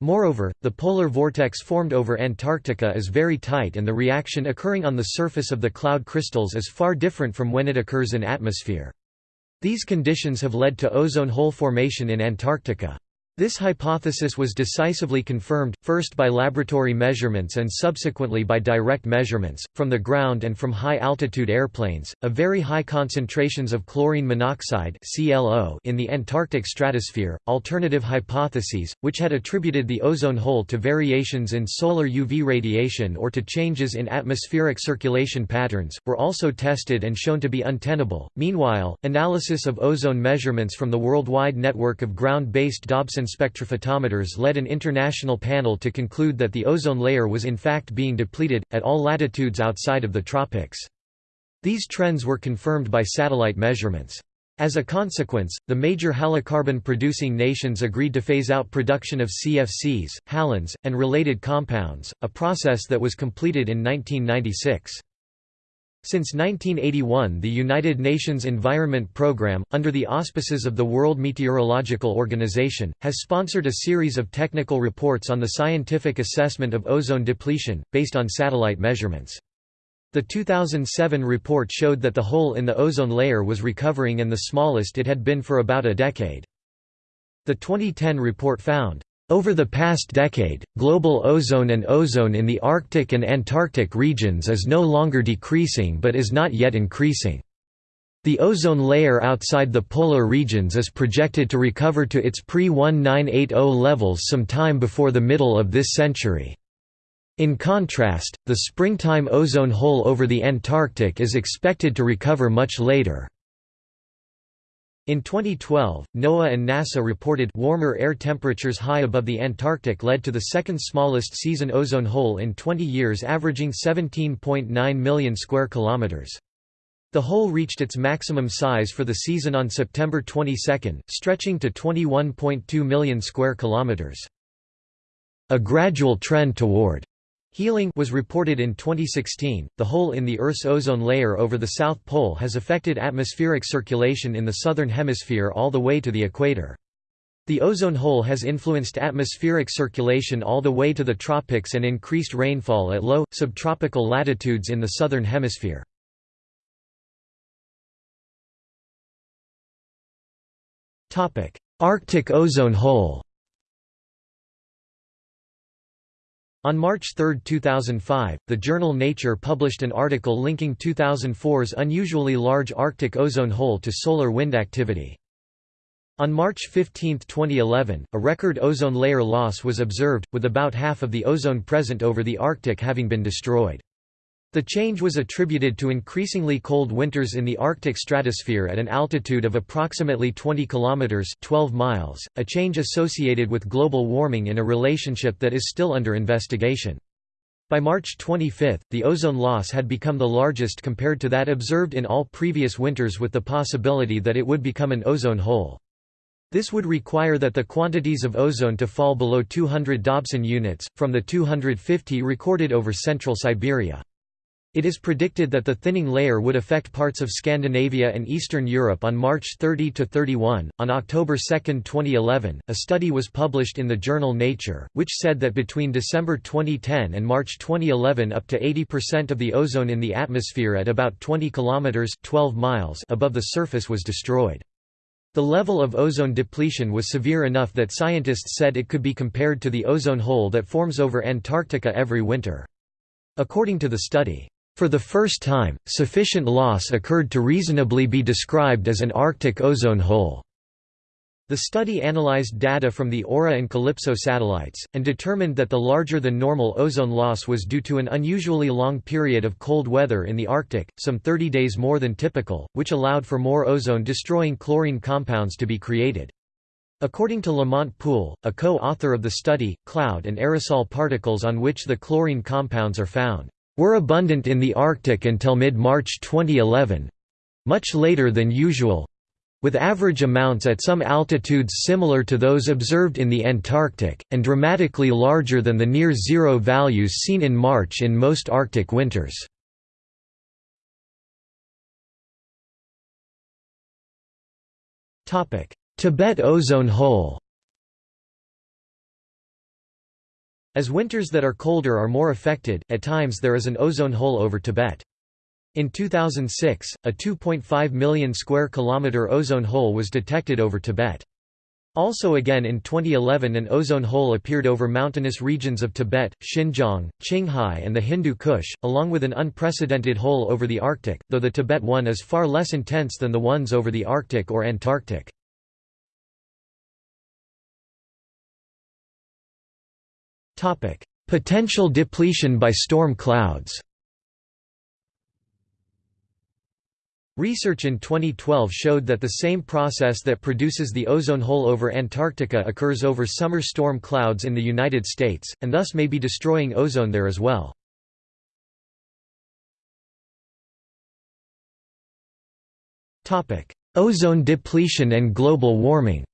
Moreover, the polar vortex formed over Antarctica is very tight and the reaction occurring on the surface of the cloud crystals is far different from when it occurs in atmosphere. These conditions have led to ozone hole formation in Antarctica. This hypothesis was decisively confirmed, first by laboratory measurements and subsequently by direct measurements, from the ground and from high-altitude airplanes, of very high concentrations of chlorine monoxide in the Antarctic stratosphere. Alternative hypotheses, which had attributed the ozone hole to variations in solar UV radiation or to changes in atmospheric circulation patterns, were also tested and shown to be untenable. Meanwhile, analysis of ozone measurements from the worldwide network of ground-based Dobson spectrophotometers led an international panel to conclude that the ozone layer was in fact being depleted, at all latitudes outside of the tropics. These trends were confirmed by satellite measurements. As a consequence, the major halocarbon-producing nations agreed to phase out production of CFCs, halogens, and related compounds, a process that was completed in 1996. Since 1981 the United Nations Environment Programme, under the auspices of the World Meteorological Organization, has sponsored a series of technical reports on the scientific assessment of ozone depletion, based on satellite measurements. The 2007 report showed that the hole in the ozone layer was recovering and the smallest it had been for about a decade. The 2010 report found over the past decade, global ozone and ozone in the Arctic and Antarctic regions is no longer decreasing but is not yet increasing. The ozone layer outside the polar regions is projected to recover to its pre-1980 levels sometime before the middle of this century. In contrast, the springtime ozone hole over the Antarctic is expected to recover much later. In 2012, NOAA and NASA reported warmer air temperatures high above the Antarctic led to the second smallest season ozone hole in 20 years averaging 17.9 million square kilometers. The hole reached its maximum size for the season on September 22, stretching to 21.2 million square kilometers. A gradual trend toward healing was reported in 2016. The hole in the Earth's ozone layer over the South Pole has affected atmospheric circulation in the southern hemisphere all the way to the equator. The ozone hole has influenced atmospheric circulation all the way to the tropics and increased rainfall at low, subtropical latitudes in the southern hemisphere. Arctic ozone hole On March 3, 2005, the journal Nature published an article linking 2004's unusually large Arctic ozone hole to solar wind activity. On March 15, 2011, a record ozone layer loss was observed, with about half of the ozone present over the Arctic having been destroyed. The change was attributed to increasingly cold winters in the Arctic stratosphere at an altitude of approximately 20 kilometers (12 miles), a change associated with global warming in a relationship that is still under investigation. By March 25, the ozone loss had become the largest compared to that observed in all previous winters with the possibility that it would become an ozone hole. This would require that the quantities of ozone to fall below 200 Dobson units, from the 250 recorded over central Siberia. It is predicted that the thinning layer would affect parts of Scandinavia and Eastern Europe on March 30 to 31. On October 2, 2011, a study was published in the journal Nature, which said that between December 2010 and March 2011 up to 80% of the ozone in the atmosphere at about 20 kilometers (12 miles) above the surface was destroyed. The level of ozone depletion was severe enough that scientists said it could be compared to the ozone hole that forms over Antarctica every winter. According to the study, for the first time, sufficient loss occurred to reasonably be described as an Arctic ozone hole. The study analyzed data from the AURA and CALIPSO satellites, and determined that the larger-than-normal ozone loss was due to an unusually long period of cold weather in the Arctic, some 30 days more than typical, which allowed for more ozone-destroying chlorine compounds to be created. According to Lamont Poole, a co-author of the study, cloud and aerosol particles on which the chlorine compounds are found were abundant in the Arctic until mid-March 2011—much later than usual—with average amounts at some altitudes similar to those observed in the Antarctic, and dramatically larger than the near-zero values seen in March in most Arctic winters. Tibet ozone hole As winters that are colder are more affected, at times there is an ozone hole over Tibet. In 2006, a 2.5 million square kilometer ozone hole was detected over Tibet. Also again in 2011 an ozone hole appeared over mountainous regions of Tibet, Xinjiang, Qinghai and the Hindu Kush, along with an unprecedented hole over the Arctic, though the Tibet one is far less intense than the ones over the Arctic or Antarctic. Potential depletion by storm clouds. Research in 2012 showed that the same process that produces the ozone hole over Antarctica occurs over summer storm clouds in the United States, and thus may be destroying ozone there as well. Ozone depletion and global warming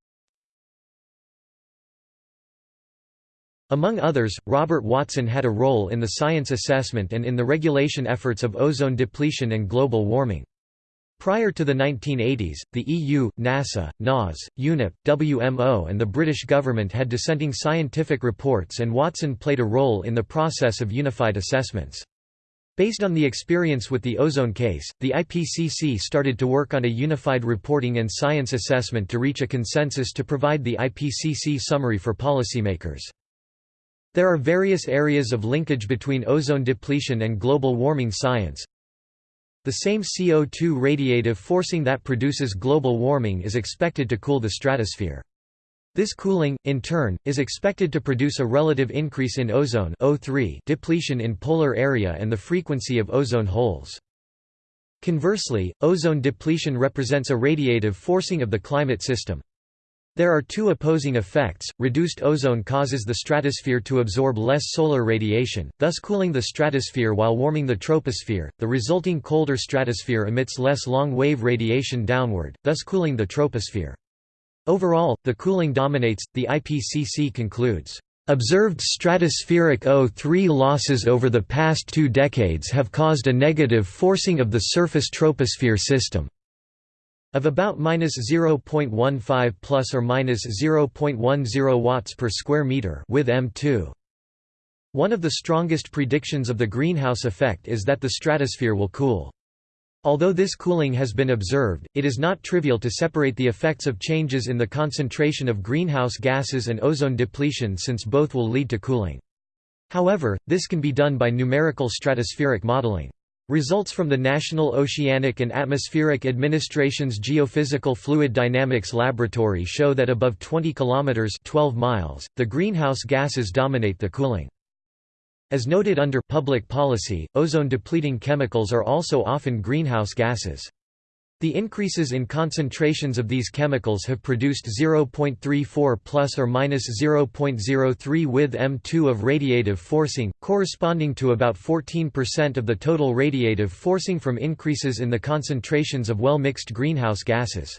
Among others, Robert Watson had a role in the science assessment and in the regulation efforts of ozone depletion and global warming. Prior to the 1980s, the EU, NASA, NAS, UNEP, WMO and the British government had dissenting scientific reports and Watson played a role in the process of unified assessments. Based on the experience with the ozone case, the IPCC started to work on a unified reporting and science assessment to reach a consensus to provide the IPCC summary for policymakers. There are various areas of linkage between ozone depletion and global warming science. The same CO2 radiative forcing that produces global warming is expected to cool the stratosphere. This cooling, in turn, is expected to produce a relative increase in ozone O3 depletion in polar area and the frequency of ozone holes. Conversely, ozone depletion represents a radiative forcing of the climate system. There are two opposing effects. Reduced ozone causes the stratosphere to absorb less solar radiation, thus cooling the stratosphere while warming the troposphere. The resulting colder stratosphere emits less long wave radiation downward, thus cooling the troposphere. Overall, the cooling dominates, the IPCC concludes. Observed stratospheric O3 losses over the past two decades have caused a negative forcing of the surface troposphere system of about minus 0.15 plus or minus 0.10 watts per square meter with M2. One of the strongest predictions of the greenhouse effect is that the stratosphere will cool. Although this cooling has been observed, it is not trivial to separate the effects of changes in the concentration of greenhouse gases and ozone depletion since both will lead to cooling. However, this can be done by numerical stratospheric modeling. Results from the National Oceanic and Atmospheric Administration's Geophysical Fluid Dynamics Laboratory show that above 20 kilometers (12 miles), the greenhouse gases dominate the cooling. As noted under public policy, ozone-depleting chemicals are also often greenhouse gases. The increases in concentrations of these chemicals have produced 0.34 plus or minus 0.03 with M2 of radiative forcing, corresponding to about 14% of the total radiative forcing from increases in the concentrations of well-mixed greenhouse gases.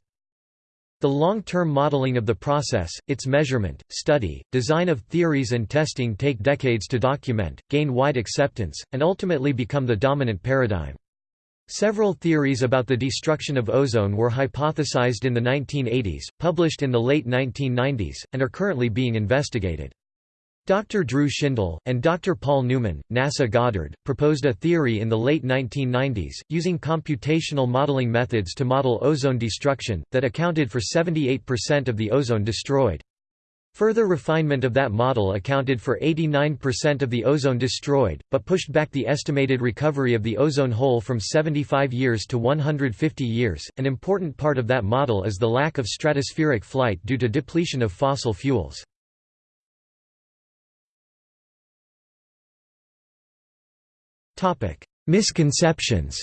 The long-term modeling of the process, its measurement, study, design of theories and testing take decades to document, gain wide acceptance, and ultimately become the dominant paradigm. Several theories about the destruction of ozone were hypothesized in the 1980s, published in the late 1990s, and are currently being investigated. Dr. Drew Shindell, and Dr. Paul Newman, NASA Goddard, proposed a theory in the late 1990s, using computational modeling methods to model ozone destruction, that accounted for 78% of the ozone destroyed. Further refinement of that model accounted for 89% of the ozone destroyed, but pushed back the estimated recovery of the ozone hole from 75 years to 150 years. An important part of that model is the lack of stratospheric flight due to depletion of fossil fuels. Topic: Misconceptions.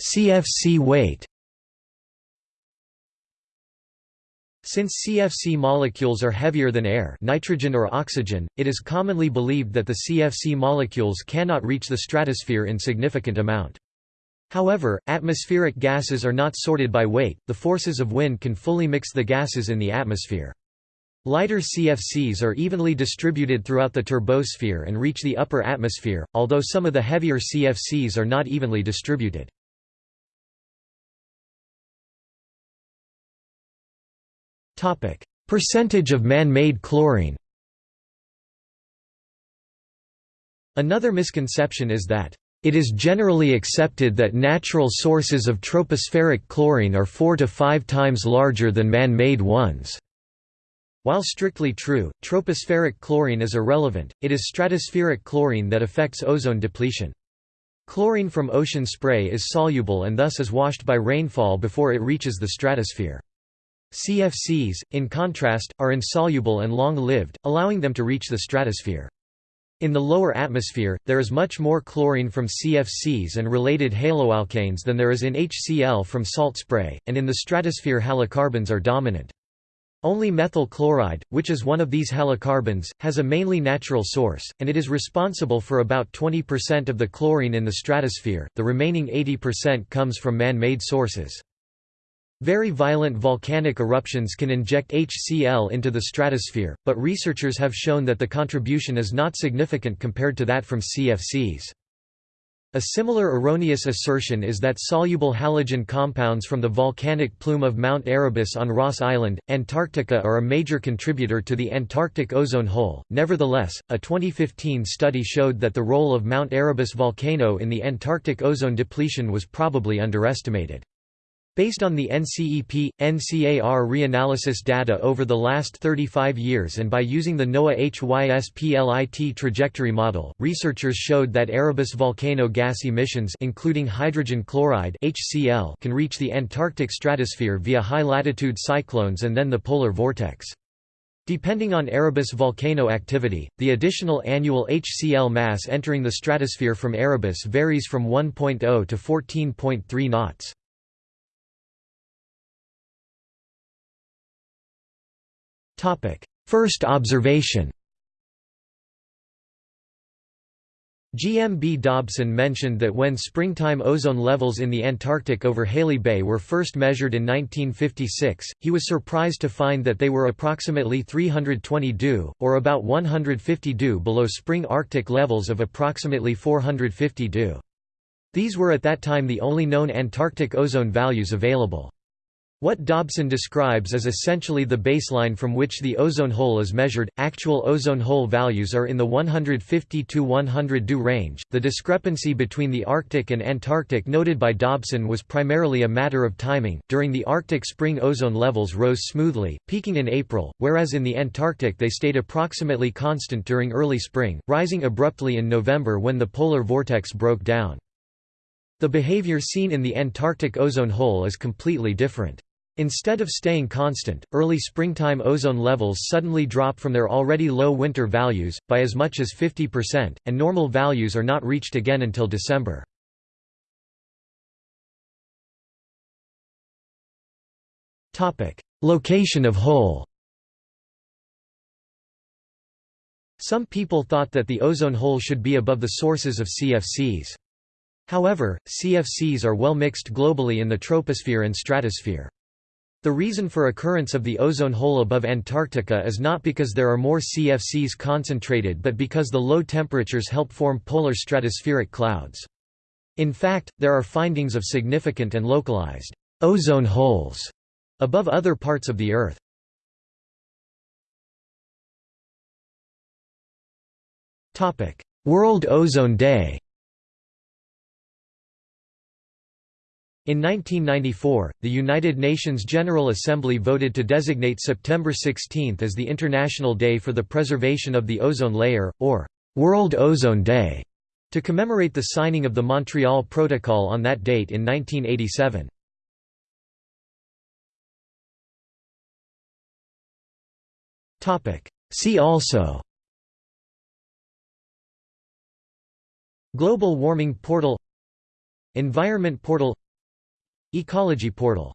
CFC weight Since CFC molecules are heavier than air nitrogen or oxygen, it is commonly believed that the CFC molecules cannot reach the stratosphere in significant amount. However, atmospheric gases are not sorted by weight, the forces of wind can fully mix the gases in the atmosphere. Lighter CFCs are evenly distributed throughout the turbosphere and reach the upper atmosphere, although some of the heavier CFCs are not evenly distributed. Percentage of man-made chlorine Another misconception is that it is generally accepted that natural sources of tropospheric chlorine are four to five times larger than man-made ones. While strictly true, tropospheric chlorine is irrelevant, it is stratospheric chlorine that affects ozone depletion. Chlorine from ocean spray is soluble and thus is washed by rainfall before it reaches the stratosphere. CFCs, in contrast, are insoluble and long-lived, allowing them to reach the stratosphere. In the lower atmosphere, there is much more chlorine from CFCs and related haloalkanes than there is in HCl from salt spray, and in the stratosphere halocarbons are dominant. Only methyl chloride, which is one of these halocarbons, has a mainly natural source, and it is responsible for about 20% of the chlorine in the stratosphere, the remaining 80% comes from man-made sources. Very violent volcanic eruptions can inject HCl into the stratosphere, but researchers have shown that the contribution is not significant compared to that from CFCs. A similar erroneous assertion is that soluble halogen compounds from the volcanic plume of Mount Erebus on Ross Island, Antarctica are a major contributor to the Antarctic ozone hole. Nevertheless, a 2015 study showed that the role of Mount Erebus volcano in the Antarctic ozone depletion was probably underestimated. Based on the NCEP, NCAR reanalysis data over the last 35 years and by using the NOAA HYSPLIT trajectory model, researchers showed that Erebus volcano gas emissions including hydrogen chloride HCl can reach the Antarctic stratosphere via high-latitude cyclones and then the polar vortex. Depending on Erebus volcano activity, the additional annual HCl mass entering the stratosphere from Erebus varies from 1.0 to 14.3 knots. First observation GMB Dobson mentioned that when springtime ozone levels in the Antarctic over Halley Bay were first measured in 1956, he was surprised to find that they were approximately 320 DU, or about 150 DU below spring Arctic levels of approximately 450 DU. These were at that time the only known Antarctic ozone values available. What Dobson describes is essentially the baseline from which the ozone hole is measured. Actual ozone hole values are in the 150 to 100 DU range. The discrepancy between the Arctic and Antarctic noted by Dobson was primarily a matter of timing. During the Arctic, spring ozone levels rose smoothly, peaking in April, whereas in the Antarctic they stayed approximately constant during early spring, rising abruptly in November when the polar vortex broke down. The behavior seen in the Antarctic ozone hole is completely different. Instead of staying constant, early springtime ozone levels suddenly drop from their already low winter values, by as much as 50%, and normal values are not reached again until December. Location of hole Some people thought that the ozone hole should be above the sources of CFCs. However, CFCs are well mixed globally in the troposphere and stratosphere. The reason for occurrence of the ozone hole above Antarctica is not because there are more CFCs concentrated but because the low temperatures help form polar stratospheric clouds. In fact, there are findings of significant and localized ozone holes above other parts of the Earth. World Ozone Day In 1994, the United Nations General Assembly voted to designate September 16 as the International Day for the Preservation of the Ozone Layer, or World Ozone Day, to commemorate the signing of the Montreal Protocol on that date in 1987. See also Global Warming Portal Environment Portal Ecology portal